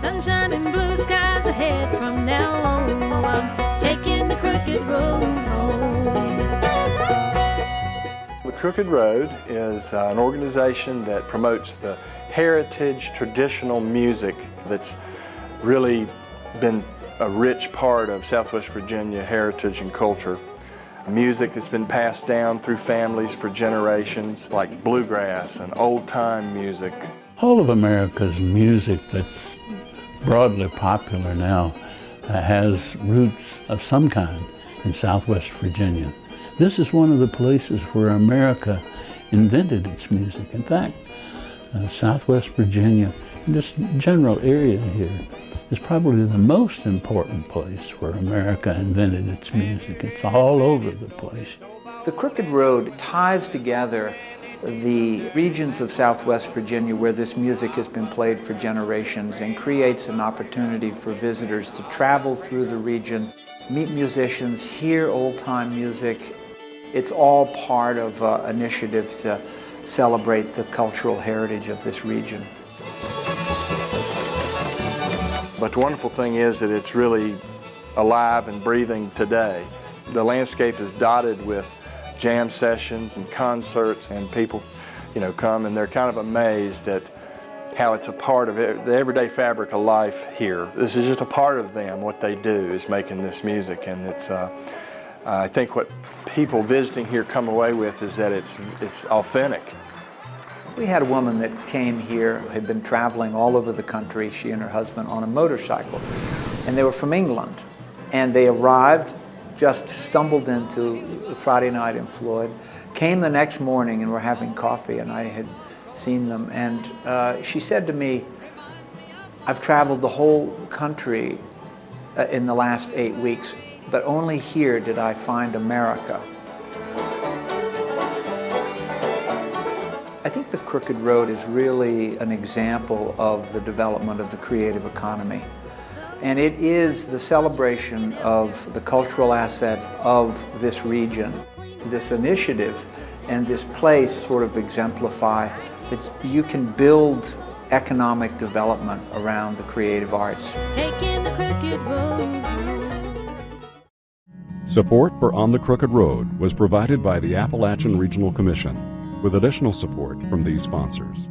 Sunshine and blue skies ahead from now on. Oh, I'm taking the crooked road home. The Crooked Road is uh, an organization that promotes the heritage, traditional music that's really been a rich part of Southwest Virginia heritage and culture. Music that's been passed down through families for generations, like bluegrass and old-time music. All of America's music that's broadly popular now uh, has roots of some kind in Southwest Virginia. This is one of the places where America invented its music. In fact, uh, Southwest Virginia, and this general area here, is probably the most important place where America invented its music. It's all over the place. The Crooked Road ties together the regions of Southwest Virginia where this music has been played for generations and creates an opportunity for visitors to travel through the region, meet musicians, hear old-time music. It's all part of an uh, initiative to celebrate the cultural heritage of this region. But the wonderful thing is that it's really alive and breathing today. The landscape is dotted with jam sessions and concerts and people, you know, come and they're kind of amazed at how it's a part of it, the everyday fabric of life here. This is just a part of them. What they do is making this music and it's, uh, I think what people visiting here come away with is that it's, it's authentic. We had a woman that came here, had been traveling all over the country, she and her husband, on a motorcycle. And they were from England. And they arrived just stumbled into Friday night in Floyd, came the next morning and were having coffee and I had seen them and uh, she said to me, I've traveled the whole country uh, in the last eight weeks, but only here did I find America. I think the Crooked Road is really an example of the development of the creative economy. And it is the celebration of the cultural assets of this region. This initiative and this place sort of exemplify that you can build economic development around the creative arts. Support for On the Crooked Road was provided by the Appalachian Regional Commission with additional support from these sponsors.